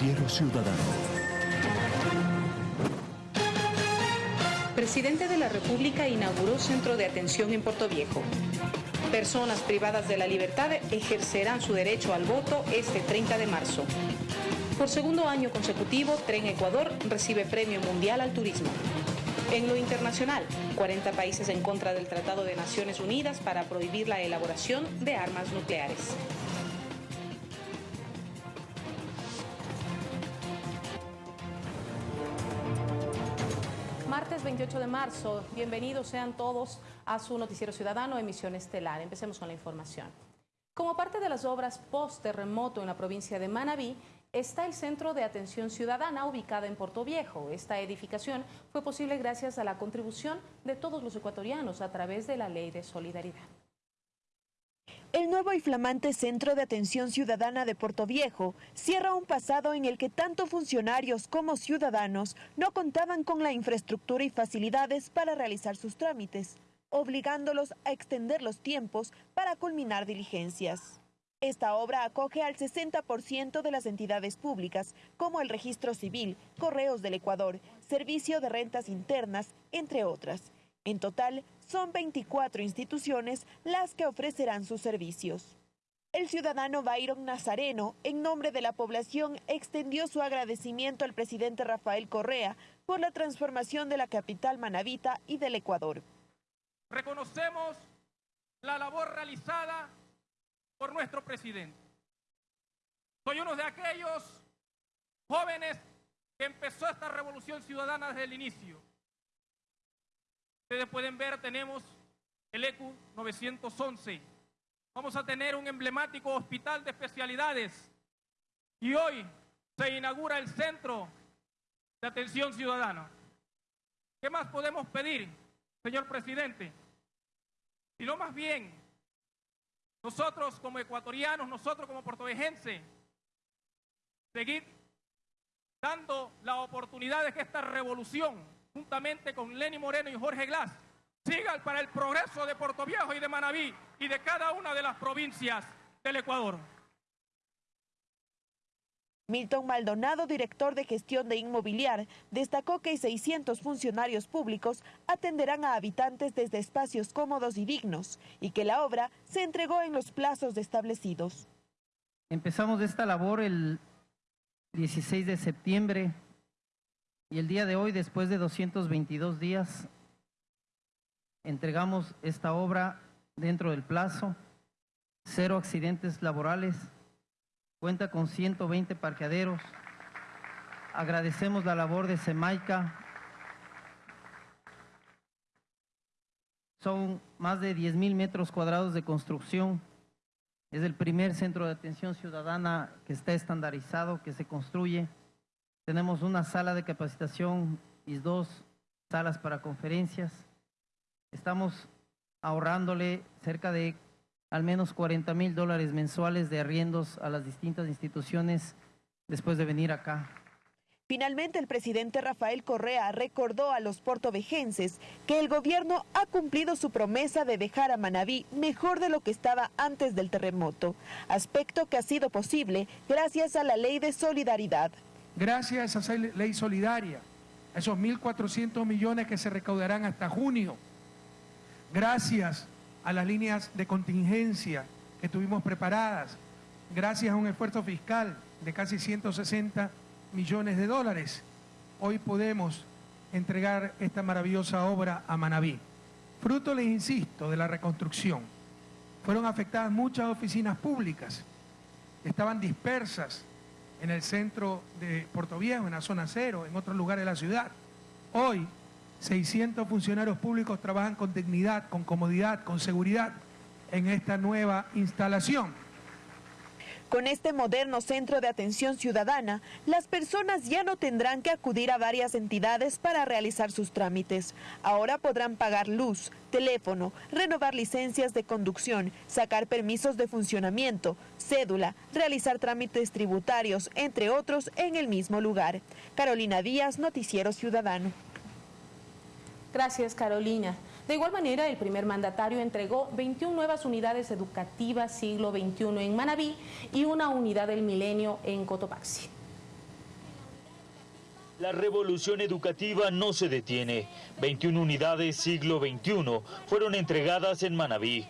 Noticiero Ciudadano. Presidente de la República inauguró centro de atención en Puerto Viejo. Personas privadas de la libertad ejercerán su derecho al voto este 30 de marzo. Por segundo año consecutivo, Tren Ecuador recibe Premio Mundial al Turismo. En lo internacional, 40 países en contra del Tratado de Naciones Unidas para prohibir la elaboración de armas nucleares. 28 de marzo, bienvenidos sean todos a su Noticiero Ciudadano, emisión estelar. Empecemos con la información. Como parte de las obras post-terremoto en la provincia de Manabí, está el Centro de Atención Ciudadana ubicado en Puerto Viejo. Esta edificación fue posible gracias a la contribución de todos los ecuatorianos a través de la Ley de Solidaridad. El nuevo y flamante Centro de Atención Ciudadana de Puerto Viejo cierra un pasado en el que tanto funcionarios como ciudadanos no contaban con la infraestructura y facilidades para realizar sus trámites, obligándolos a extender los tiempos para culminar diligencias. Esta obra acoge al 60% de las entidades públicas, como el Registro Civil, Correos del Ecuador, Servicio de Rentas Internas, entre otras. En total, son 24 instituciones las que ofrecerán sus servicios. El ciudadano Byron Nazareno, en nombre de la población, extendió su agradecimiento al presidente Rafael Correa por la transformación de la capital manavita y del Ecuador. Reconocemos la labor realizada por nuestro presidente. Soy uno de aquellos jóvenes que empezó esta revolución ciudadana desde el inicio. Ustedes pueden ver, tenemos el ECU 911. Vamos a tener un emblemático hospital de especialidades. Y hoy se inaugura el Centro de Atención Ciudadana. ¿Qué más podemos pedir, señor presidente? Y lo más bien nosotros como ecuatorianos, nosotros como puertovejenses, seguir dando la oportunidad de que esta revolución, juntamente con Lenny Moreno y Jorge Glass, siga para el progreso de Puerto Viejo y de Manabí y de cada una de las provincias del Ecuador. Milton Maldonado, director de gestión de inmobiliar, destacó que 600 funcionarios públicos atenderán a habitantes desde espacios cómodos y dignos y que la obra se entregó en los plazos establecidos. Empezamos esta labor el 16 de septiembre y el día de hoy, después de 222 días, entregamos esta obra dentro del plazo, cero accidentes laborales, Cuenta con 120 parqueaderos. Agradecemos la labor de Semaica. Son más de 10 mil metros cuadrados de construcción. Es el primer centro de atención ciudadana que está estandarizado, que se construye. Tenemos una sala de capacitación y dos salas para conferencias. Estamos ahorrándole cerca de al menos 40 mil dólares mensuales de arriendos a las distintas instituciones después de venir acá. Finalmente, el presidente Rafael Correa recordó a los portovejenses que el gobierno ha cumplido su promesa de dejar a Manabí mejor de lo que estaba antes del terremoto, aspecto que ha sido posible gracias a la ley de solidaridad. Gracias a esa ley solidaria, a esos 1.400 millones que se recaudarán hasta junio, gracias a las líneas de contingencia que tuvimos preparadas, gracias a un esfuerzo fiscal de casi 160 millones de dólares, hoy podemos entregar esta maravillosa obra a Manabí. Fruto, les insisto, de la reconstrucción. Fueron afectadas muchas oficinas públicas, estaban dispersas en el centro de Puerto Viejo, en la zona cero, en otros lugares de la ciudad. Hoy 600 funcionarios públicos trabajan con dignidad, con comodidad, con seguridad en esta nueva instalación. Con este moderno centro de atención ciudadana, las personas ya no tendrán que acudir a varias entidades para realizar sus trámites. Ahora podrán pagar luz, teléfono, renovar licencias de conducción, sacar permisos de funcionamiento, cédula, realizar trámites tributarios, entre otros, en el mismo lugar. Carolina Díaz, Noticiero Ciudadano. Gracias, Carolina. De igual manera, el primer mandatario entregó 21 nuevas unidades educativas siglo XXI en Manabí y una unidad del milenio en Cotopaxi. La revolución educativa no se detiene. 21 unidades siglo XXI fueron entregadas en Manabí.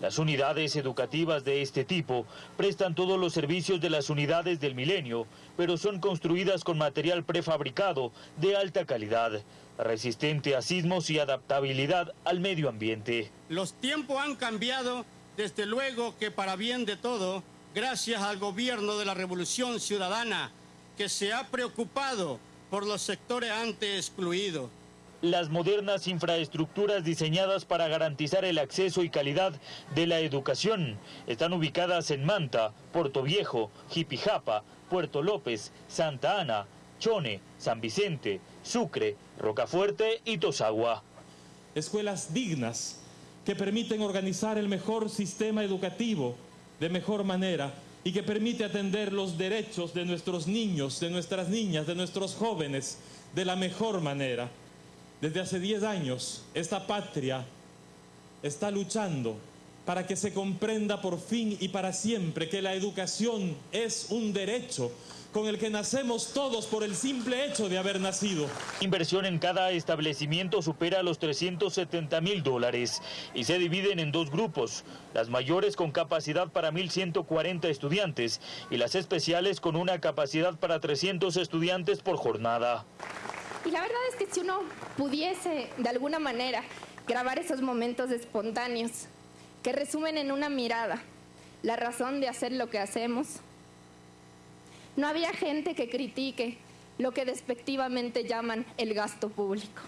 Las unidades educativas de este tipo prestan todos los servicios de las unidades del milenio, pero son construidas con material prefabricado de alta calidad, resistente a sismos y adaptabilidad al medio ambiente. Los tiempos han cambiado, desde luego que para bien de todo, gracias al gobierno de la Revolución Ciudadana, que se ha preocupado por los sectores antes excluidos las modernas infraestructuras diseñadas para garantizar el acceso y calidad de la educación están ubicadas en Manta, Puerto Viejo, Jipijapa, Puerto López, Santa Ana, Chone, San Vicente, Sucre, Rocafuerte y Tosagua. Escuelas dignas que permiten organizar el mejor sistema educativo de mejor manera y que permite atender los derechos de nuestros niños, de nuestras niñas, de nuestros jóvenes de la mejor manera. Desde hace 10 años, esta patria está luchando para que se comprenda por fin y para siempre que la educación es un derecho con el que nacemos todos por el simple hecho de haber nacido. Inversión en cada establecimiento supera los 370 mil dólares y se dividen en dos grupos, las mayores con capacidad para 1.140 estudiantes y las especiales con una capacidad para 300 estudiantes por jornada. Y la verdad es que si uno pudiese de alguna manera grabar esos momentos espontáneos que resumen en una mirada la razón de hacer lo que hacemos, no había gente que critique lo que despectivamente llaman el gasto público,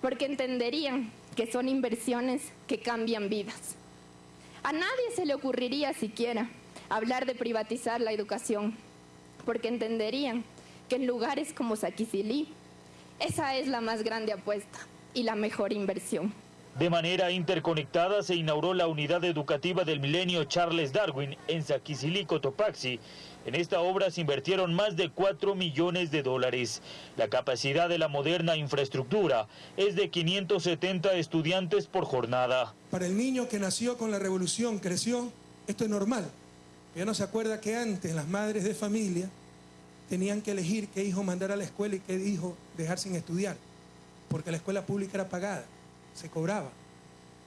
porque entenderían que son inversiones que cambian vidas. A nadie se le ocurriría siquiera hablar de privatizar la educación, porque entenderían que en lugares como Saquicilí esa es la más grande apuesta y la mejor inversión. De manera interconectada se inauguró la unidad educativa del milenio Charles Darwin en Saquicilico, Topaxi. En esta obra se invirtieron más de 4 millones de dólares. La capacidad de la moderna infraestructura es de 570 estudiantes por jornada. Para el niño que nació con la revolución, creció, esto es normal. Ya no se acuerda que antes las madres de familia tenían que elegir qué hijo mandar a la escuela y qué hijo dejar sin estudiar, porque la escuela pública era pagada, se cobraba.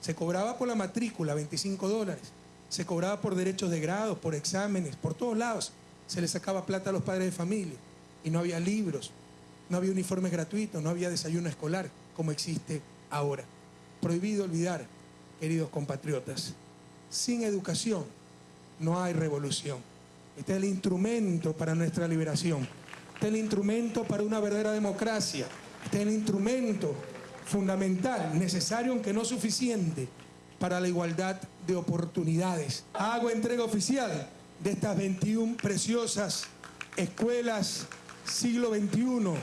Se cobraba por la matrícula, 25 dólares. Se cobraba por derechos de grado, por exámenes, por todos lados. Se le sacaba plata a los padres de familia. Y no había libros, no había uniformes gratuitos, no había desayuno escolar, como existe ahora. Prohibido olvidar, queridos compatriotas, sin educación no hay revolución. Este es el instrumento para nuestra liberación. Este es el instrumento para una verdadera democracia. Este es el instrumento fundamental, necesario aunque no suficiente, para la igualdad de oportunidades. Hago entrega oficial de estas 21 preciosas escuelas siglo XXI,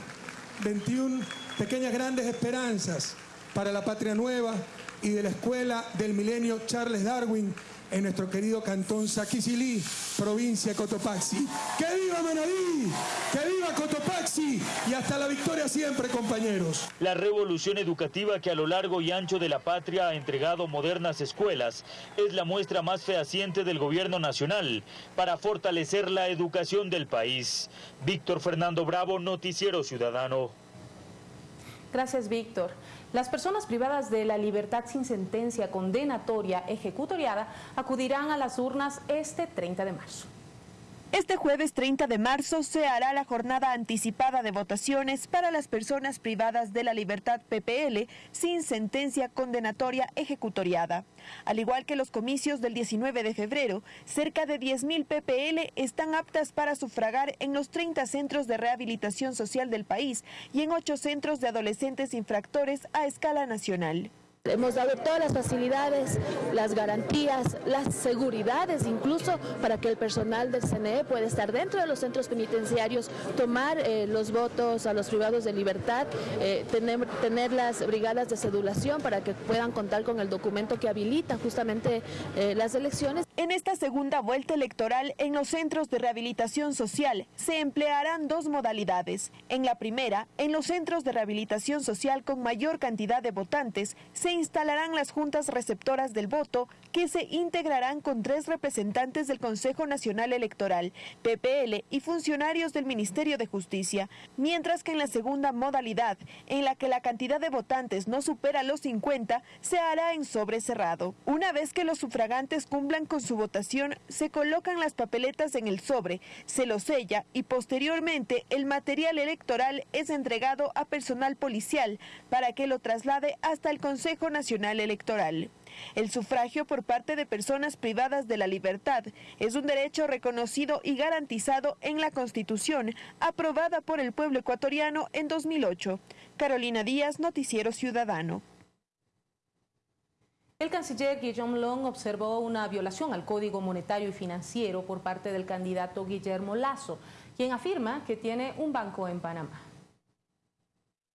21 pequeñas grandes esperanzas para la patria nueva y de la escuela del milenio Charles Darwin en nuestro querido cantón Saquisilí, provincia de Cotopaxi. ¡Que viva Manabí! ¡Que viva Cotopaxi! Y hasta la victoria siempre, compañeros. La revolución educativa que a lo largo y ancho de la patria ha entregado modernas escuelas es la muestra más fehaciente del gobierno nacional para fortalecer la educación del país. Víctor Fernando Bravo, Noticiero Ciudadano. Gracias, Víctor. Las personas privadas de la libertad sin sentencia condenatoria ejecutoriada acudirán a las urnas este 30 de marzo. Este jueves 30 de marzo se hará la jornada anticipada de votaciones para las personas privadas de la libertad PPL sin sentencia condenatoria ejecutoriada. Al igual que los comicios del 19 de febrero, cerca de 10.000 PPL están aptas para sufragar en los 30 centros de rehabilitación social del país y en 8 centros de adolescentes infractores a escala nacional. Hemos dado todas las facilidades, las garantías, las seguridades incluso para que el personal del CNE pueda estar dentro de los centros penitenciarios, tomar eh, los votos a los privados de libertad, eh, tener, tener, las brigadas de sedulación para que puedan contar con el documento que habilita justamente eh, las elecciones. En esta segunda vuelta electoral en los centros de rehabilitación social se emplearán dos modalidades. En la primera, en los centros de rehabilitación social con mayor cantidad de votantes, se instalarán las juntas receptoras del voto que se integrarán con tres representantes del Consejo Nacional Electoral, PPL y funcionarios del Ministerio de Justicia, mientras que en la segunda modalidad, en la que la cantidad de votantes no supera los 50, se hará en sobre cerrado. Una vez que los sufragantes cumplan con su votación, se colocan las papeletas en el sobre, se lo sella y posteriormente el material electoral es entregado a personal policial para que lo traslade hasta el Consejo Nacional Electoral. El sufragio por parte de personas privadas de la libertad es un derecho reconocido y garantizado en la Constitución, aprobada por el pueblo ecuatoriano en 2008. Carolina Díaz, Noticiero Ciudadano. El canciller Guillaume Long observó una violación al Código Monetario y Financiero por parte del candidato Guillermo Lazo, quien afirma que tiene un banco en Panamá.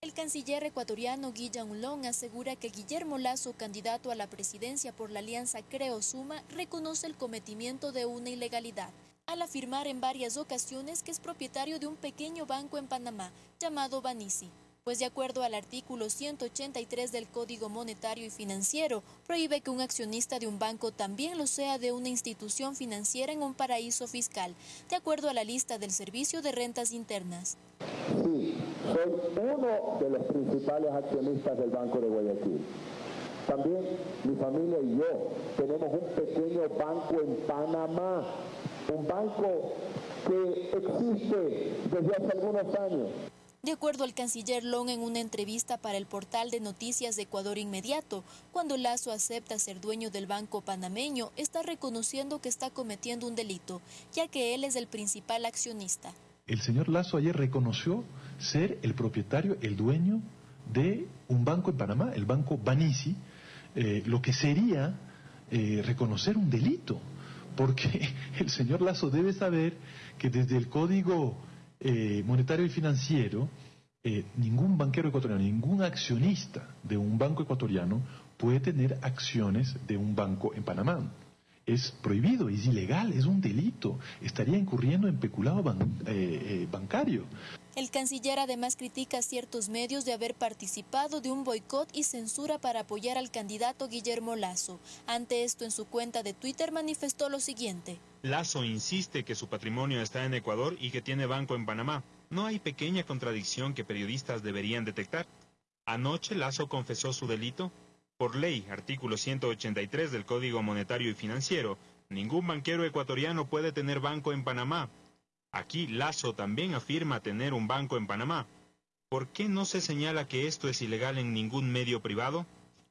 El canciller ecuatoriano Guillaume Long asegura que Guillermo Lazo, candidato a la presidencia por la alianza Creo Suma, reconoce el cometimiento de una ilegalidad, al afirmar en varias ocasiones que es propietario de un pequeño banco en Panamá llamado Banisi pues de acuerdo al artículo 183 del Código Monetario y Financiero, prohíbe que un accionista de un banco también lo sea de una institución financiera en un paraíso fiscal, de acuerdo a la lista del Servicio de Rentas Internas. Sí, soy uno de los principales accionistas del Banco de Guayaquil. También mi familia y yo tenemos un pequeño banco en Panamá, un banco que existe desde hace algunos años. De acuerdo al canciller Long en una entrevista para el portal de noticias de Ecuador Inmediato, cuando Lazo acepta ser dueño del banco panameño, está reconociendo que está cometiendo un delito, ya que él es el principal accionista. El señor Lazo ayer reconoció ser el propietario, el dueño de un banco en Panamá, el banco Banisi, eh, lo que sería eh, reconocer un delito, porque el señor Lazo debe saber que desde el código eh, monetario y financiero, eh, ningún banquero ecuatoriano, ningún accionista de un banco ecuatoriano puede tener acciones de un banco en Panamá. Es prohibido, es ilegal, es un delito. Estaría incurriendo en peculado eh, bancario. El canciller además critica a ciertos medios de haber participado de un boicot y censura para apoyar al candidato Guillermo Lazo. Ante esto, en su cuenta de Twitter manifestó lo siguiente. Lazo insiste que su patrimonio está en Ecuador y que tiene banco en Panamá. No hay pequeña contradicción que periodistas deberían detectar. Anoche Lazo confesó su delito. Por ley, artículo 183 del Código Monetario y Financiero, ningún banquero ecuatoriano puede tener banco en Panamá. Aquí Lazo también afirma tener un banco en Panamá. ¿Por qué no se señala que esto es ilegal en ningún medio privado?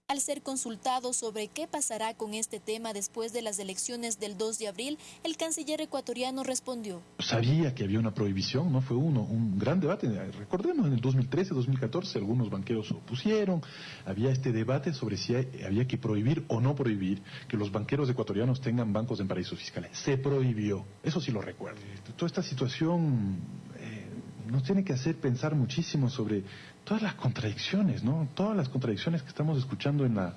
Al ser consultado sobre qué pasará con este tema después de las elecciones del 2 de abril, el canciller ecuatoriano respondió. Sabía que había una prohibición, no fue uno, un gran debate. Recordemos, en el 2013, 2014, algunos banqueros opusieron. Había este debate sobre si había que prohibir o no prohibir que los banqueros ecuatorianos tengan bancos en paraísos fiscales. Se prohibió, eso sí lo recuerdo. Toda esta situación eh, nos tiene que hacer pensar muchísimo sobre todas las contradicciones, ¿no? Todas las contradicciones que estamos escuchando en la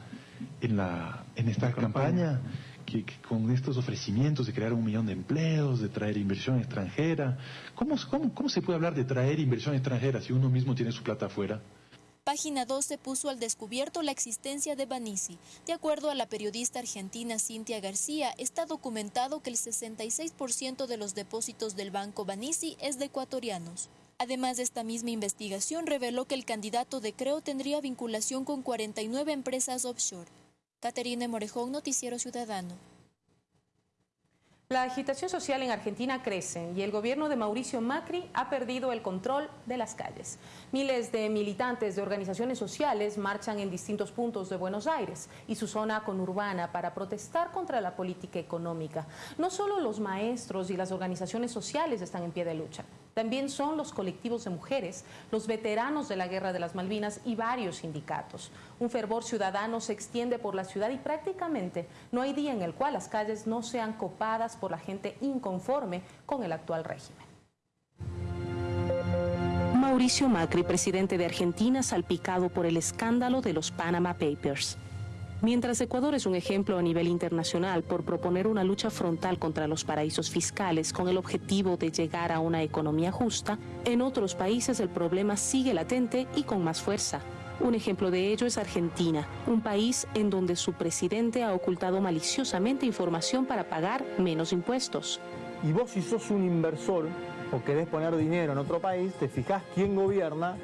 en la en esta campaña, que, con estos ofrecimientos de crear un millón de empleos, de traer inversión extranjera. ¿Cómo, cómo, cómo se puede hablar de traer inversión extranjera si uno mismo tiene su plata afuera? Página 12 puso al descubierto la existencia de Banisi. De acuerdo a la periodista argentina Cintia García, está documentado que el 66% de los depósitos del banco Banisi es de ecuatorianos. Además, esta misma investigación reveló que el candidato de Creo tendría vinculación con 49 empresas offshore. Caterina Morejón, Noticiero Ciudadano. La agitación social en Argentina crece y el gobierno de Mauricio Macri ha perdido el control de las calles. Miles de militantes de organizaciones sociales marchan en distintos puntos de Buenos Aires y su zona conurbana para protestar contra la política económica. No solo los maestros y las organizaciones sociales están en pie de lucha, también son los colectivos de mujeres, los veteranos de la Guerra de las Malvinas y varios sindicatos. Un fervor ciudadano se extiende por la ciudad y prácticamente no hay día en el cual las calles no sean copadas por la gente inconforme con el actual régimen. Mauricio Macri, presidente de Argentina, salpicado por el escándalo de los Panama Papers. Mientras Ecuador es un ejemplo a nivel internacional por proponer una lucha frontal contra los paraísos fiscales con el objetivo de llegar a una economía justa, en otros países el problema sigue latente y con más fuerza. Un ejemplo de ello es Argentina, un país en donde su presidente ha ocultado maliciosamente información para pagar menos impuestos. Y vos si sos un inversor o querés poner dinero en otro país, te fijás quién gobierna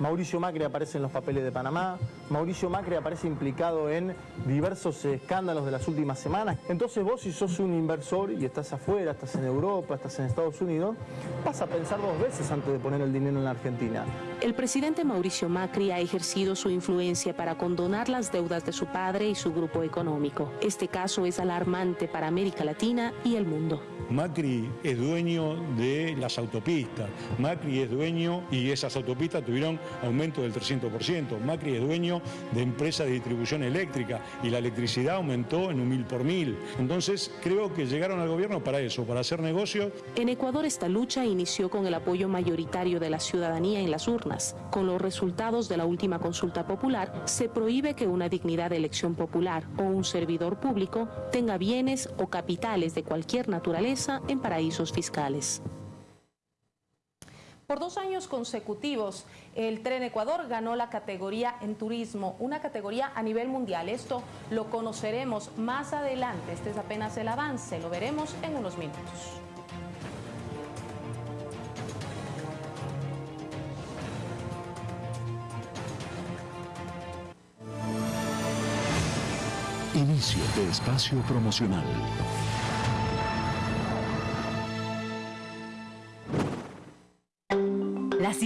Mauricio Macri aparece en los papeles de Panamá, Mauricio Macri aparece implicado en diversos escándalos de las últimas semanas. Entonces vos si sos un inversor y estás afuera, estás en Europa, estás en Estados Unidos, vas a pensar dos veces antes de poner el dinero en la Argentina. El presidente Mauricio Macri ha ejercido su influencia para condonar las deudas de su padre y su grupo económico. Este caso es alarmante para América Latina y el mundo. Macri es dueño de las autopistas, Macri es dueño y esas autopistas tuvieron aumento del 300%, Macri es dueño de empresas de distribución eléctrica y la electricidad aumentó en un mil por mil. Entonces creo que llegaron al gobierno para eso, para hacer negocios. En Ecuador esta lucha inició con el apoyo mayoritario de la ciudadanía en las urnas. Con los resultados de la última consulta popular, se prohíbe que una dignidad de elección popular o un servidor público tenga bienes o capitales de cualquier naturaleza en paraísos fiscales. Por dos años consecutivos, el Tren Ecuador ganó la categoría en turismo, una categoría a nivel mundial. Esto lo conoceremos más adelante. Este es apenas el avance, lo veremos en unos minutos. Inicio de espacio promocional.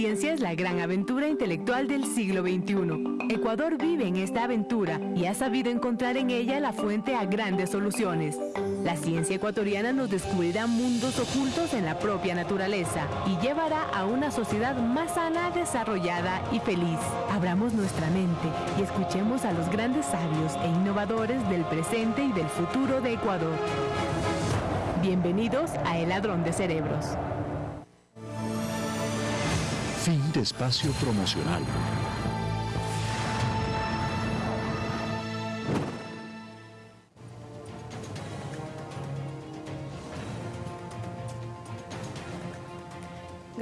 Ciencia es la gran aventura intelectual del siglo XXI. Ecuador vive en esta aventura y ha sabido encontrar en ella la fuente a grandes soluciones. La ciencia ecuatoriana nos descubrirá mundos ocultos en la propia naturaleza y llevará a una sociedad más sana, desarrollada y feliz. Abramos nuestra mente y escuchemos a los grandes sabios e innovadores del presente y del futuro de Ecuador. Bienvenidos a El Ladrón de Cerebros. Fin de espacio promocional.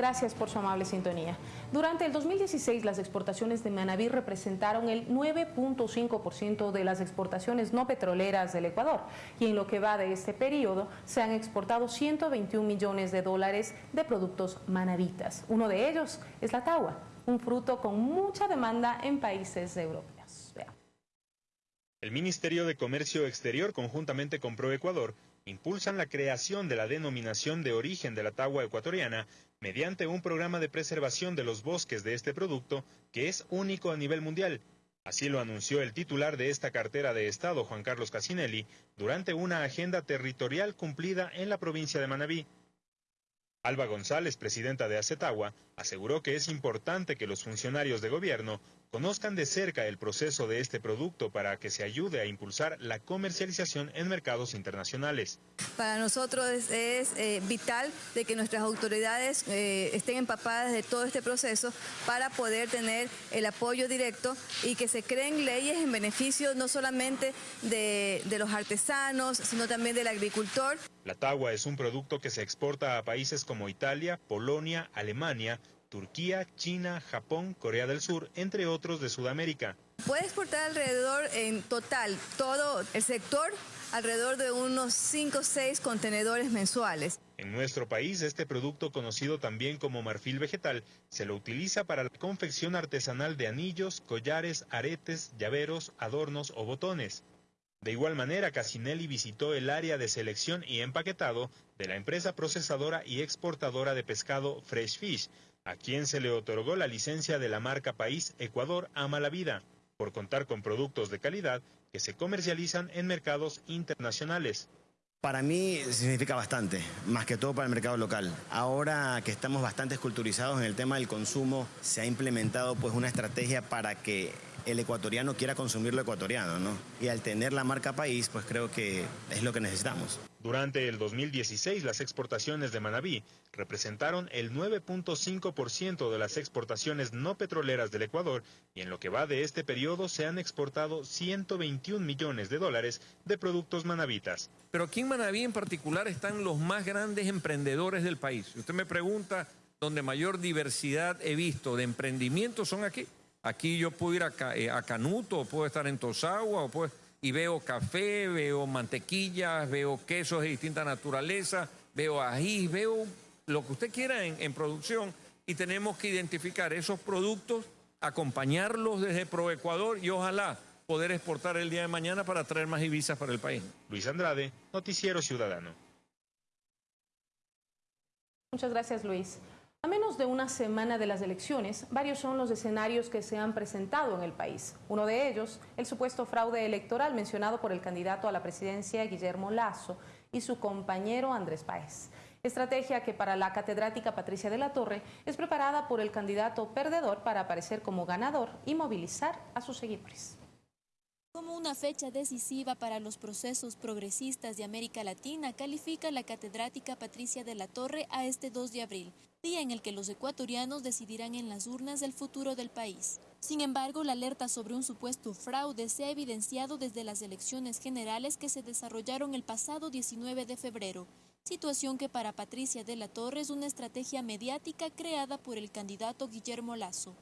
Gracias por su amable sintonía. Durante el 2016, las exportaciones de Manabí representaron el 9.5% de las exportaciones no petroleras del Ecuador y en lo que va de este periodo se han exportado 121 millones de dólares de productos manavitas. Uno de ellos es la tagua, un fruto con mucha demanda en países europeos. El Ministerio de Comercio Exterior, conjuntamente con ProEcuador, impulsan la creación de la denominación de origen de la tagua ecuatoriana mediante un programa de preservación de los bosques de este producto que es único a nivel mundial. Así lo anunció el titular de esta cartera de Estado, Juan Carlos Casinelli, durante una agenda territorial cumplida en la provincia de Manabí. Alba González, presidenta de Acetagua, aseguró que es importante que los funcionarios de gobierno conozcan de cerca el proceso de este producto para que se ayude a impulsar la comercialización en mercados internacionales. Para nosotros es, eh, vital de que nuestras autoridades eh, estén empapadas de todo este proceso para poder tener el apoyo directo y que se creen leyes en beneficio no solamente de, de los artesanos, sino también del agricultor. La tagua es un producto que se exporta a países como Italia, Polonia, Alemania, Turquía, China, Japón, Corea del Sur, entre otros de Sudamérica. Puede exportar alrededor en total todo el sector alrededor de unos 5 o 6 contenedores mensuales. En nuestro país, este producto conocido también como marfil vegetal se lo utiliza para la confección artesanal de anillos, collares, aretes, llaveros, adornos o botones. De igual manera, Casinelli visitó el área de selección y empaquetado de la empresa procesadora y exportadora de pescado Fresh Fish, a quien se le otorgó la licencia de la marca País Ecuador Ama la Vida, por contar con productos de calidad que se comercializan en mercados internacionales. Para mí significa bastante, más que todo para el mercado local. Ahora que estamos bastante esculturizados en el tema del consumo, se ha implementado pues una estrategia para que el ecuatoriano quiera consumir lo ecuatoriano, ¿no? Y al tener la marca país, pues creo que es lo que necesitamos. Durante el 2016, las exportaciones de Manabí representaron el 9.5% de las exportaciones no petroleras del Ecuador y en lo que va de este periodo se han exportado 121 millones de dólares de productos manabitas. Pero aquí en Manabí en particular están los más grandes emprendedores del país. Si usted me pregunta, donde mayor diversidad he visto de emprendimiento son aquí. Aquí yo puedo ir a, eh, Canuto, puedo estar en Tosagua, y veo café, veo mantequillas, veo quesos de distinta naturaleza, veo ají, veo lo que usted quiera en, producción y tenemos que identificar esos productos, acompañarlos desde ProEcuador y ojalá poder exportar el día de mañana para traer más divisas para el país. Luis Andrade, Noticiero Ciudadano. Muchas gracias, Luis. A menos de una semana de las elecciones, varios son los escenarios que se han presentado en el país. Uno de ellos, el supuesto fraude electoral mencionado por el candidato a la presidencia Guillermo Lazo y su compañero Andrés Páez. Estrategia que para la catedrática Patricia de la Torre es preparada por el candidato perdedor para aparecer como ganador y movilizar a sus seguidores. Como una fecha decisiva para los procesos progresistas de América Latina, califica la catedrática Patricia de la Torre a este 2 de abril, día en el que los ecuatorianos decidirán en las urnas el futuro del país. Sin embargo, la alerta sobre un supuesto fraude se ha evidenciado desde las elecciones generales que se desarrollaron el pasado 19 de febrero, situación que para Patricia de la Torre es una estrategia mediática creada por el candidato Guillermo Lazo.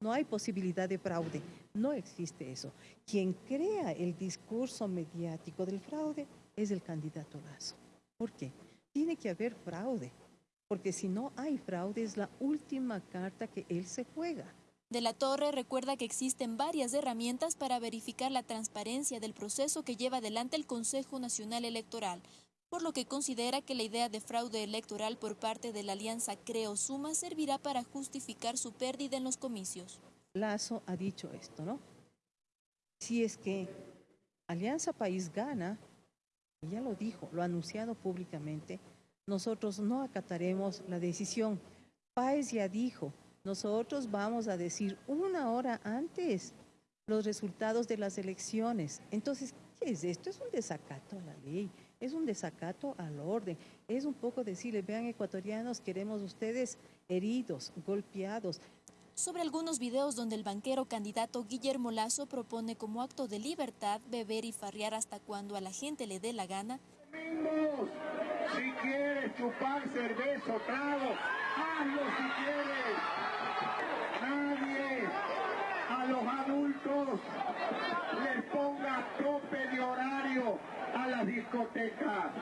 No hay posibilidad de fraude, no existe eso. Quien crea el discurso mediático del fraude es el candidato Lazo. ¿Por qué? Tiene que haber fraude, porque si no hay fraude es la última carta que él se juega. De la Torre recuerda que existen varias herramientas para verificar la transparencia del proceso que lleva adelante el Consejo Nacional Electoral, por lo que considera que la idea de fraude electoral por parte de la alianza Creo Suma servirá para justificar su pérdida en los comicios. Lazo ha dicho esto, ¿no? Si es que Alianza País gana, ya lo dijo, lo ha anunciado públicamente, nosotros no acataremos la decisión. País ya dijo, nosotros vamos a decir una hora antes los resultados de las elecciones. Entonces, ¿qué es esto? Es un desacato a la ley es un desacato al orden, es un poco decirle, vean ecuatorianos, queremos ustedes heridos, golpeados. Sobre algunos videos donde el banquero candidato Guillermo Lazo propone como acto de libertad beber y farrear hasta cuando a la gente le dé la gana. Si quieres chupar cerveza o trago, hazlo si quieres. Nadie a los adultos les ponga tope de horario a la discoteca.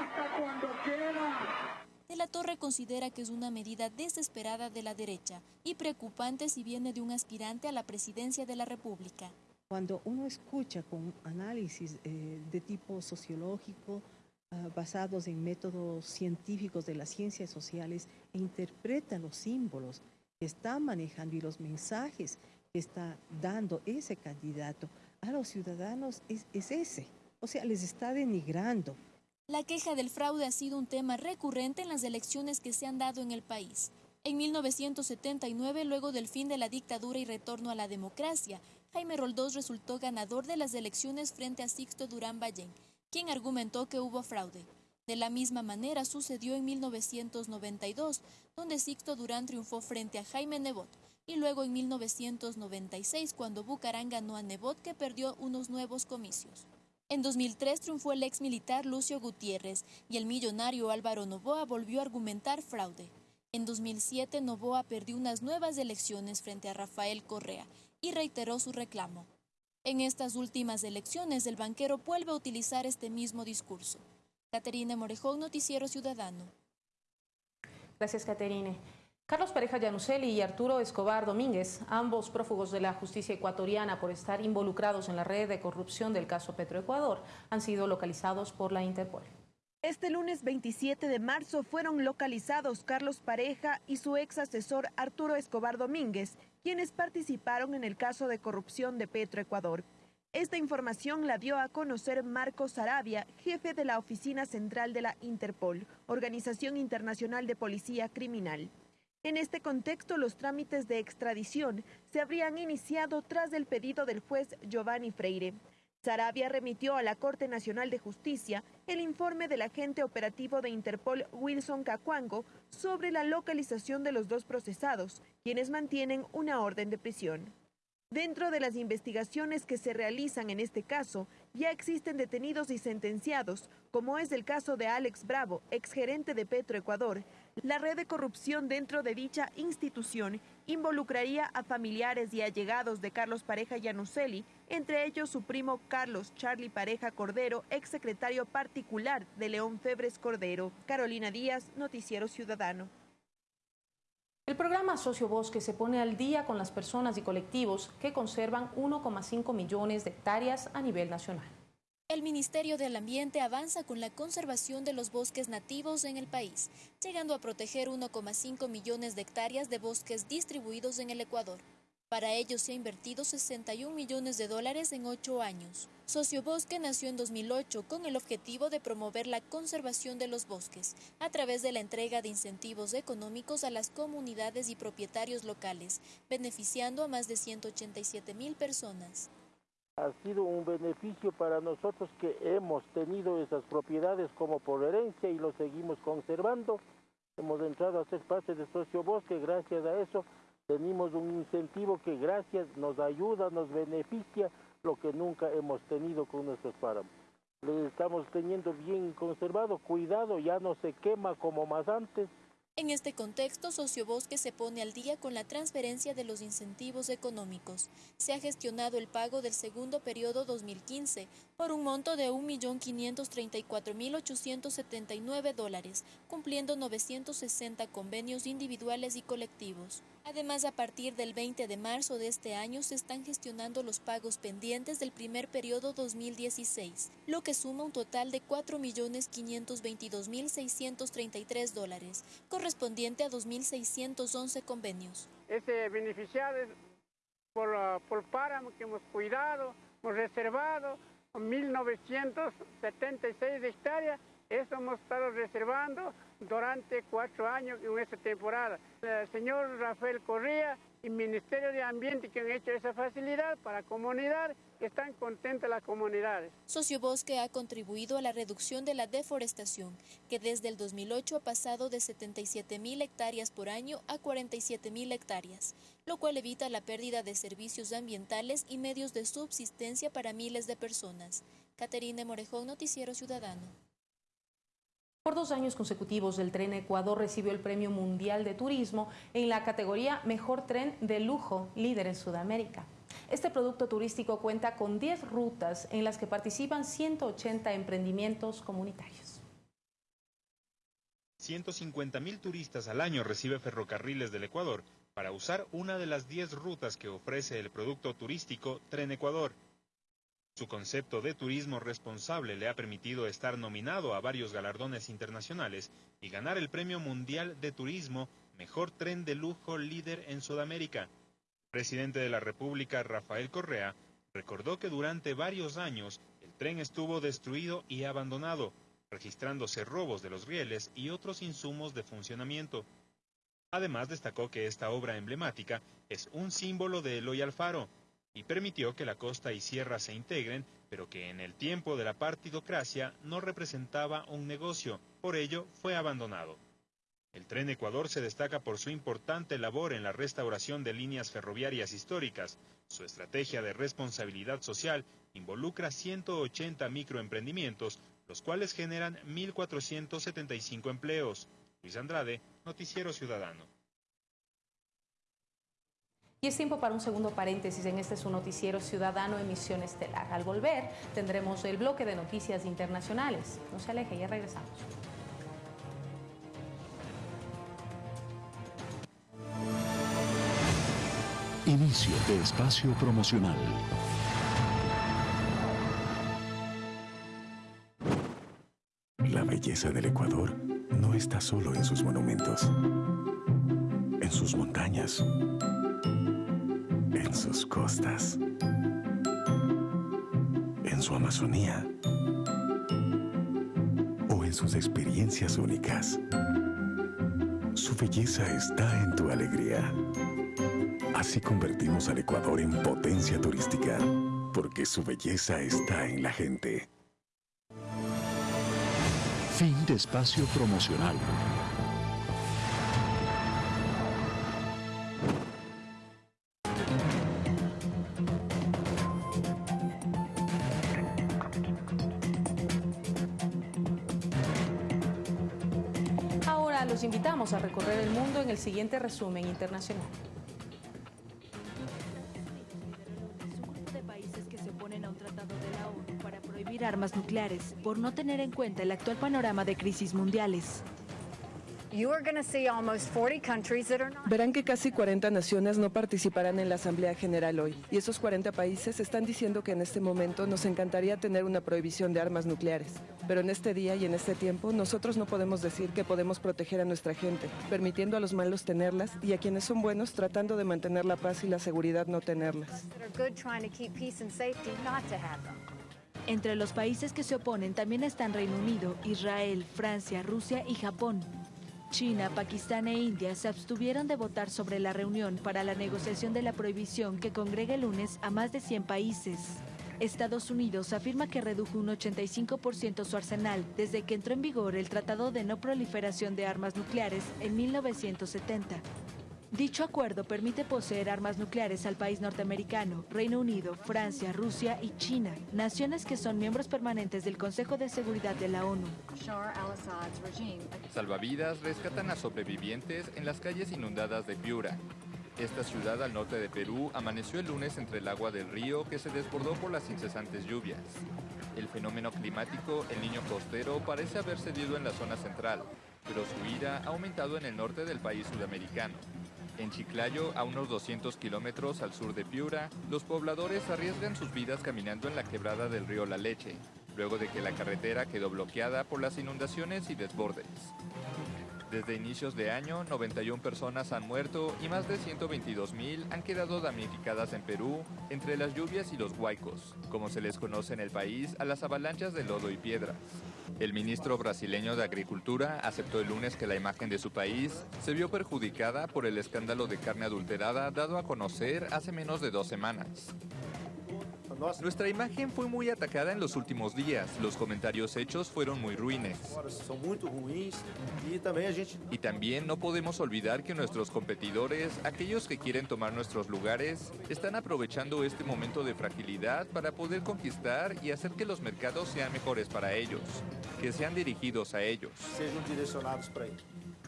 hasta cuando quiera. De la Torre considera que es una medida desesperada de la derecha y preocupante si viene de un aspirante a la presidencia de la República. Cuando uno escucha con análisis eh, de tipo sociológico, basados en métodos científicos de las ciencias sociales, e interpreta los símbolos que está manejando y los mensajes que está dando ese candidato a los ciudadanos, es ese. O sea, les está denigrando. La queja del fraude ha sido un tema recurrente en las elecciones que se han dado en el país. En 1979, luego del fin de la dictadura y retorno a la democracia, Jaime Roldós resultó ganador de las elecciones frente a Sixto Durán Ballén, quien argumentó que hubo fraude. De la misma manera sucedió en 1992, donde Sixto Durán triunfó frente a Jaime Nebot, y luego en 1996, cuando Bucarán ganó a Nebot, que perdió unos nuevos comicios. En 2003 triunfó el ex militar Lucio Gutiérrez y el millonario Álvaro Novoa volvió a argumentar fraude. En 2007 Novoa perdió unas nuevas elecciones frente a Rafael Correa y reiteró su reclamo. En estas últimas elecciones el banquero vuelve a utilizar este mismo discurso. Caterina Morejón, Noticiero Ciudadano. Gracias, Caterine. Carlos Pareja Llanuselli y Arturo Escobar Domínguez, ambos prófugos de la justicia ecuatoriana por estar involucrados en la red de corrupción del caso Petroecuador, han sido localizados por la Interpol. Este lunes 27 de marzo fueron localizados Carlos Pareja y su ex asesor Arturo Escobar Domínguez, quienes participaron en el caso de corrupción de Petroecuador. Esta información la dio a conocer Marcos Arabia, jefe de la Oficina Central de la Interpol, Organización Internacional de Policía Criminal. En este contexto, los trámites de extradición se habrían iniciado tras el pedido del juez Giovanni Freire. Sarabia remitió a la Corte Nacional de Justicia el informe del agente operativo de Interpol Wilson Cacuango sobre la localización de los dos procesados, quienes mantienen una orden de prisión. Dentro de las investigaciones que se realizan en este caso, ya existen detenidos y sentenciados, como es el caso de Alex Bravo, exgerente de Petroecuador. La red de corrupción dentro de dicha institución involucraría a familiares y allegados de Carlos Pareja Yanuceli, entre ellos su primo Carlos Charlie Pareja Cordero, exsecretario particular de León Febres Cordero. Carolina Díaz, Noticiero Ciudadano. El programa Socio Bosque se pone al día con las personas y colectivos que conservan 1,5 millones de hectáreas a nivel nacional. El Ministerio del Ambiente avanza con la conservación de los bosques nativos en el país, llegando a proteger 1,5 millones de hectáreas de bosques distribuidos en el Ecuador. Para ello se ha invertido 61 millones de dólares en ocho años. Sociobosque nació en 2008 con el objetivo de promover la conservación de los bosques a través de la entrega de incentivos económicos a las comunidades y propietarios locales, beneficiando a más de 187 mil personas. Ha sido un beneficio para nosotros que hemos tenido esas propiedades como por herencia y lo seguimos conservando. Hemos entrado a ser parte de Sociobosque, gracias a eso tenemos un incentivo que gracias nos ayuda, nos beneficia lo que nunca hemos tenido con nuestros páramos. Lo estamos teniendo bien conservado, cuidado, ya no se quema como más antes. En este contexto, Sociobosque se pone al día con la transferencia de los incentivos económicos. Se ha gestionado el pago del segundo periodo 2015 por un monto de 1.534.879 dólares, cumpliendo 960 convenios individuales y colectivos. Además, a partir del 20 de marzo de este año se están gestionando los pagos pendientes del primer periodo 2016, lo que suma un total de 4.522.633 dólares, correspondiente a 2.611 convenios. Ese beneficiado por, uh, por páramo que hemos cuidado, hemos reservado 1.976 hectáreas, eso hemos estado reservando durante cuatro años en esta temporada. El señor Rafael Correa y Ministerio de Ambiente que han hecho esa facilidad para comunidad, están contentas las comunidades. Sociobosque ha contribuido a la reducción de la deforestación, que desde el 2008 ha pasado de 77 mil hectáreas por año a 47 mil hectáreas, lo cual evita la pérdida de servicios ambientales y medios de subsistencia para miles de personas. Caterina Morejón, Noticiero Ciudadano. Por dos años consecutivos, el Tren Ecuador recibió el Premio Mundial de Turismo en la categoría Mejor Tren de Lujo, líder en Sudamérica. Este producto turístico cuenta con 10 rutas en las que participan 180 emprendimientos comunitarios. 150 mil turistas al año recibe Ferrocarriles del Ecuador para usar una de las 10 rutas que ofrece el producto turístico Tren Ecuador. Su concepto de turismo responsable le ha permitido estar nominado a varios galardones internacionales y ganar el Premio Mundial de Turismo Mejor Tren de Lujo Líder en Sudamérica. Presidente de la República, Rafael Correa, recordó que durante varios años el tren estuvo destruido y abandonado, registrándose robos de los rieles y otros insumos de funcionamiento. Además destacó que esta obra emblemática es un símbolo de Eloy Alfaro, y permitió que la costa y sierra se integren, pero que en el tiempo de la partidocracia no representaba un negocio, por ello fue abandonado. El Tren Ecuador se destaca por su importante labor en la restauración de líneas ferroviarias históricas. Su estrategia de responsabilidad social involucra 180 microemprendimientos, los cuales generan 1.475 empleos. Luis Andrade, Noticiero Ciudadano. Y es tiempo para un segundo paréntesis en este su noticiero ciudadano emisión estelar. Al volver tendremos el bloque de noticias internacionales. No se aleje, ya regresamos. Inicio de espacio promocional. La belleza del Ecuador no está solo en sus monumentos, en sus montañas en sus costas, en su Amazonía o en sus experiencias únicas. Su belleza está en tu alegría. Así convertimos al Ecuador en potencia turística, porque su belleza está en la gente. Fin de espacio promocional. Invitamos a recorrer el mundo en el siguiente resumen internacional. armas nucleares por no tener en cuenta el actual panorama de crisis mundiales. Verán que casi 40 naciones no participarán en la Asamblea General hoy, y esos 40 países están diciendo que en este momento nos encantaría tener una prohibición de armas nucleares. Pero en este día y en este tiempo, nosotros no podemos decir que podemos proteger a nuestra gente, permitiendo a los malos tenerlas y a quienes son buenos tratando de mantener la paz y la seguridad no tenerlas. Entre los países que se oponen también están Reino Unido, Israel, Francia, Rusia y Japón. China, Pakistán e India se abstuvieron de votar sobre la reunión para la negociación de la prohibición que congrega el lunes a más de 100 países. Estados Unidos afirma que redujo un 85% su arsenal desde que entró en vigor el Tratado de No Proliferación de Armas Nucleares en 1970. Dicho acuerdo permite poseer armas nucleares al país norteamericano, Reino Unido, Francia, Rusia y China, naciones que son miembros permanentes del Consejo de Seguridad de la ONU. Salvavidas rescatan a sobrevivientes en las calles inundadas de Piura. Esta ciudad al norte de Perú amaneció el lunes entre el agua del río que se desbordó por las incesantes lluvias. El fenómeno climático, el niño costero, parece haber cedido en la zona central, pero su ira ha aumentado en el norte del país sudamericano. En Chiclayo, a unos 200 kilómetros al sur de Piura, los pobladores arriesgan sus vidas caminando en la quebrada del río La Leche, luego de que la carretera quedó bloqueada por las inundaciones y desbordes. Desde inicios de año, 91 personas han muerto y más de 122 mil han quedado damnificadas en Perú entre las lluvias y los huaicos, como se les conoce en el país a las avalanchas de lodo y piedras. El ministro brasileño de Agricultura aceptó el lunes que la imagen de su país se vio perjudicada por el escándalo de carne adulterada dado a conocer hace menos de dos semanas. Nuestra imagen fue muy atacada en los últimos días. Los comentarios hechos fueron muy ruines. Y también no podemos olvidar que nuestros competidores, aquellos que quieren tomar nuestros lugares, están aprovechando este momento de fragilidad para poder conquistar y hacer que los mercados sean mejores para ellos, que sean dirigidos a ellos.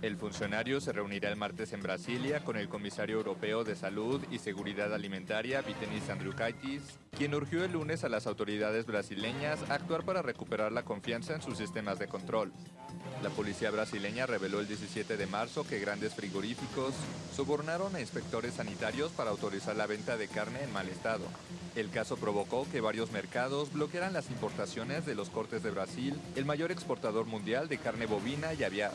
El funcionario se reunirá el martes en Brasilia con el comisario europeo de Salud y Seguridad Alimentaria, Vitenis Andriukaitis, quien urgió el lunes a las autoridades brasileñas a actuar para recuperar la confianza en sus sistemas de control. La policía brasileña reveló el 17 de marzo que grandes frigoríficos sobornaron a inspectores sanitarios para autorizar la venta de carne en mal estado. El caso provocó que varios mercados bloquearan las importaciones de los cortes de Brasil, el mayor exportador mundial de carne bovina y aviar.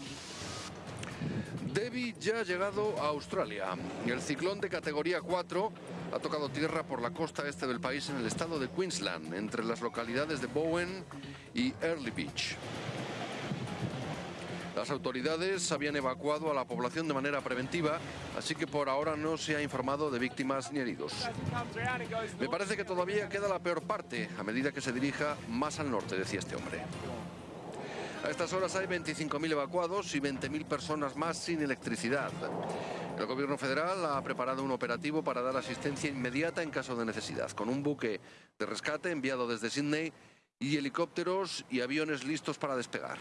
Debbie ya ha llegado a Australia. El ciclón de categoría 4 ha tocado tierra por la costa este del país en el estado de Queensland, entre las localidades de Bowen y Early Beach. Las autoridades habían evacuado a la población de manera preventiva, así que por ahora no se ha informado de víctimas ni heridos. Me parece que todavía queda la peor parte a medida que se dirija más al norte, decía este hombre. A estas horas hay 25.000 evacuados y 20.000 personas más sin electricidad. El gobierno federal ha preparado un operativo para dar asistencia inmediata en caso de necesidad, con un buque de rescate enviado desde Sydney y helicópteros y aviones listos para despegar.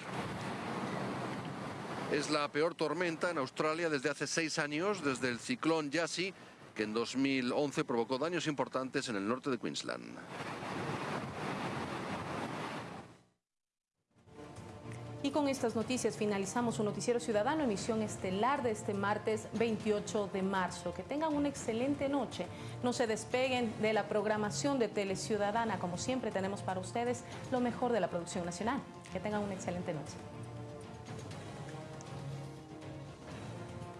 Es la peor tormenta en Australia desde hace seis años, desde el ciclón Yasi, que en 2011 provocó daños importantes en el norte de Queensland. Y con estas noticias finalizamos un noticiero ciudadano, emisión estelar de este martes 28 de marzo. Que tengan una excelente noche. No se despeguen de la programación de Tele Ciudadana. Como siempre tenemos para ustedes lo mejor de la producción nacional. Que tengan una excelente noche.